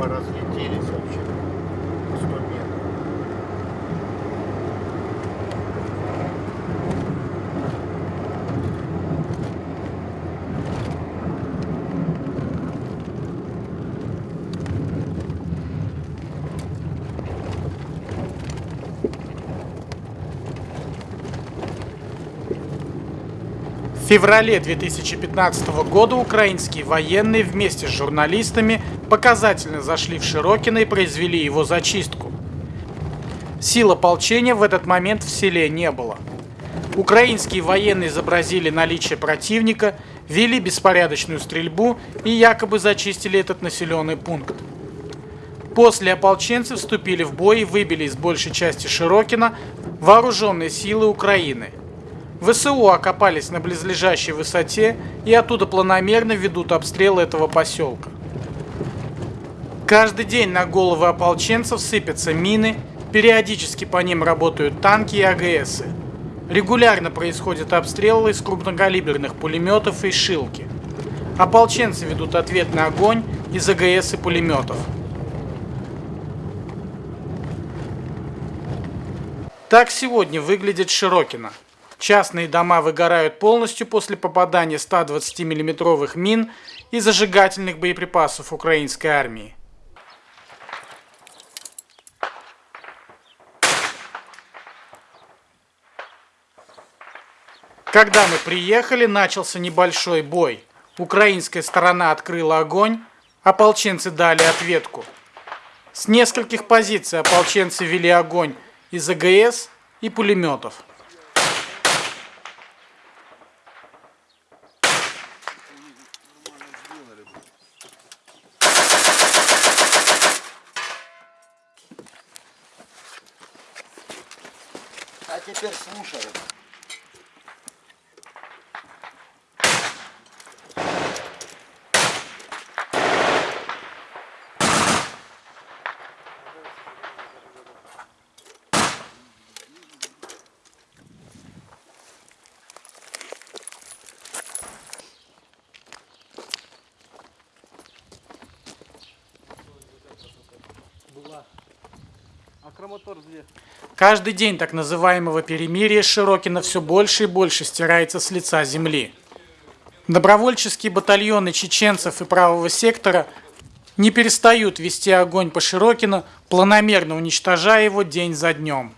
поразлетелись вообще. на 100 метров. В феврале 2015 года украинские военные вместе с журналистами показательно зашли в Широкино и произвели его зачистку. Сил ополчения в этот момент в селе не было. Украинские военные изобразили наличие противника, вели беспорядочную стрельбу и якобы зачистили этот населенный пункт. После ополченцы вступили в бой и выбили из большей части Широкина вооруженные силы Украины. ВСУ окопались на близлежащей высоте и оттуда планомерно ведут обстрел этого поселка. Каждый день на головы ополченцев сыпятся мины, периодически по ним работают танки и АГСы. Регулярно происходят обстрелы из крупнокалиберных пулеметов и шилки. Ополченцы ведут ответный огонь из АГС и пулеметов. Так сегодня выглядит Широкино. Частные дома выгорают полностью после попадания 120 миллиметровых мин и зажигательных боеприпасов украинской армии. Когда мы приехали, начался небольшой бой. Украинская сторона открыла огонь, ополченцы дали ответку. С нескольких позиций ополченцы вели огонь из АГС и пулеметов. теперь слушай. Каждый день так называемого перемирия Широкино все больше и больше стирается с лица земли. Добровольческие батальоны чеченцев и правого сектора не перестают вести огонь по Широкино, планомерно уничтожая его день за днем.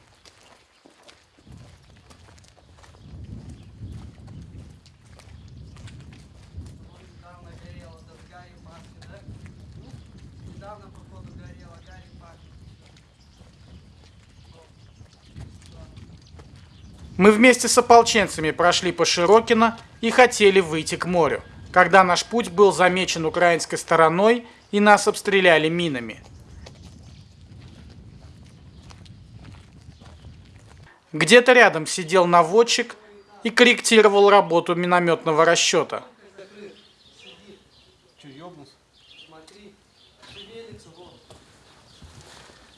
Мы вместе с ополченцами прошли по Широкино и хотели выйти к морю, когда наш путь был замечен украинской стороной и нас обстреляли минами. Где-то рядом сидел наводчик и корректировал работу минометного расчета.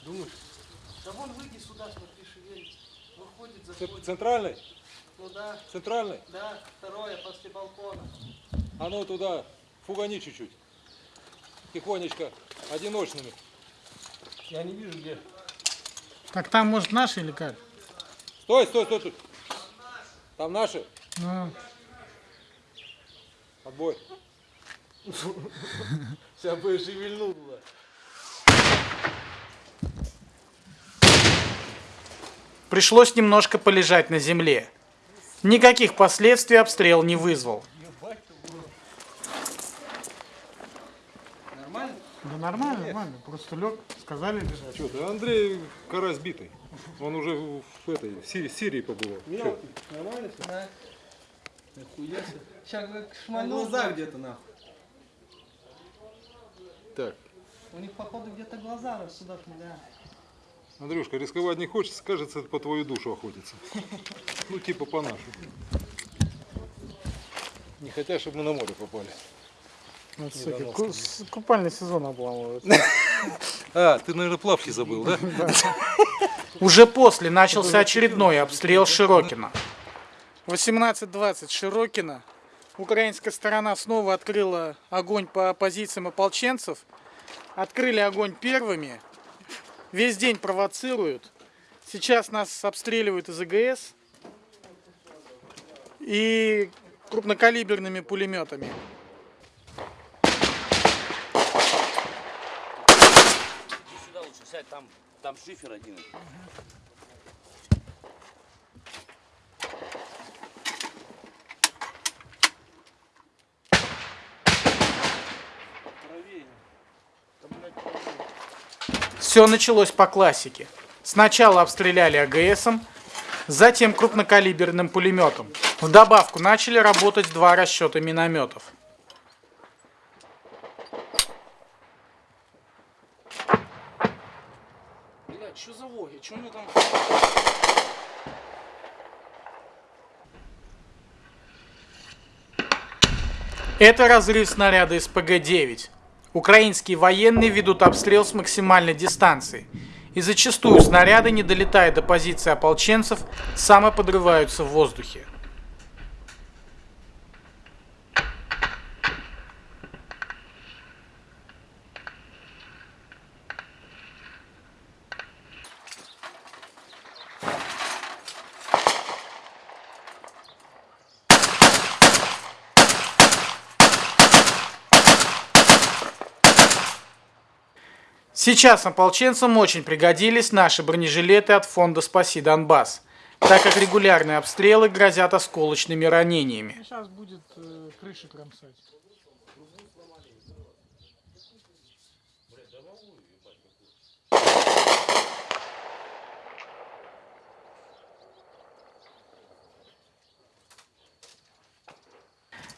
Да вон выйди сюда, смотри, шевелится. Выходит, заходит. Центральный? Ну да, Центральный? да, второе после балкона. А ну туда, фугани чуть-чуть. Тихонечко, одиночными. Я не вижу где. Так там, может, наши или как? Стой, стой, стой, стой. Там наши? Ну, Отбой. Сейчас бы шевельнул пришлось немножко полежать на земле. Никаких последствий обстрел не вызвал. Нормально? Да нормально, нормально. Просто лег, сказали лежать. Что ты, Андрей Карась битый. Он уже в этой, в Сирии, Сирии побывал. Чё? Нормально все? Да. Нахуя себе. Сейчас как шмальнул. глаза где-то нахуй. Так, У них походу где-то глаза рассудок, да. Андрюшка, рисковать не хочется, кажется, по твою душу охотится. Ну, типа по нашу. Не хотят, чтобы мы на море попали. Вот, суки, ку- с- купальный сезон обламывают. А, ты, наверное, плавки забыл, да? Уже после начался очередной обстрел Широкина. 18.20 Широкина. Украинская сторона снова открыла огонь по позициям ополченцев. открыли огонь первыми. Весь день провоцируют. Сейчас нас обстреливают из АГС и крупнокалиберными пулеметами. Сюда лучше сядь, там, там шифер один. Все началось по классике. Сначала обстреляли АГСом, затем крупнокалиберным пулеметом. В добавку начали работать два расчета минометов. Блядь, что за воги? Что они там... Это разрыв снаряда из ПГ-9. Украинские военные ведут обстрел с максимальной дистанции. И зачастую снаряды, не долетая до позиции ополченцев, самоподрываются в воздухе. Сейчас ополченцам очень пригодились наши бронежилеты от фонда «Спаси Донбасс», так как регулярные обстрелы грозят осколочными ранениями. Сейчас будет э, крыши кромсать.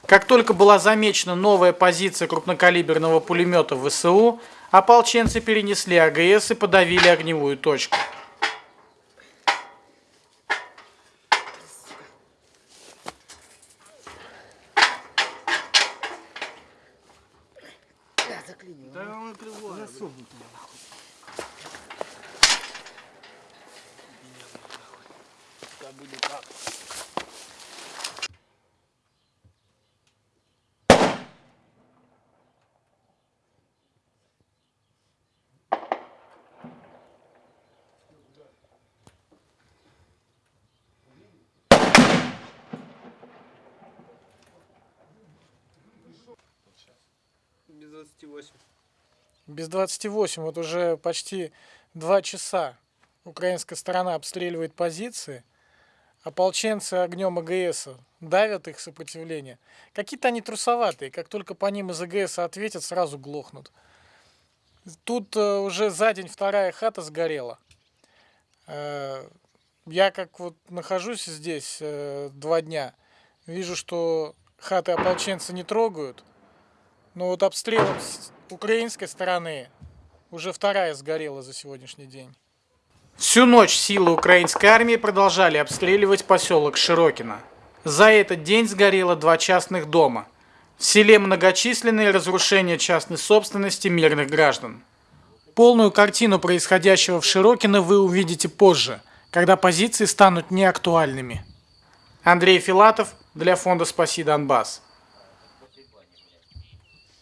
Как только была замечена новая позиция крупнокалиберного пулемета ВСУ, ополченцы перенесли АГС и подавили огневую точку. Без 28. Без 28, вот уже почти два часа украинская сторона обстреливает позиции, ополченцы огнем АГС давят их сопротивление. Какие-то они трусоватые, как только по ним из АГС ответят, сразу глохнут. Тут э, уже за день вторая хата сгорела. Э, я как вот нахожусь здесь э, два дня, вижу, что хаты ополченцы не трогают, но вот обстрелом с украинской стороны уже вторая сгорела за сегодняшний день. Всю ночь силы украинской армии продолжали обстреливать поселок Широкино. За этот день сгорело два частных дома. В селе многочисленные разрушения частной собственности мирных граждан. Полную картину происходящего в Широкино вы увидите позже, когда позиции станут неактуальными. Андрей Филатов для фонда «Спаси Донбасс».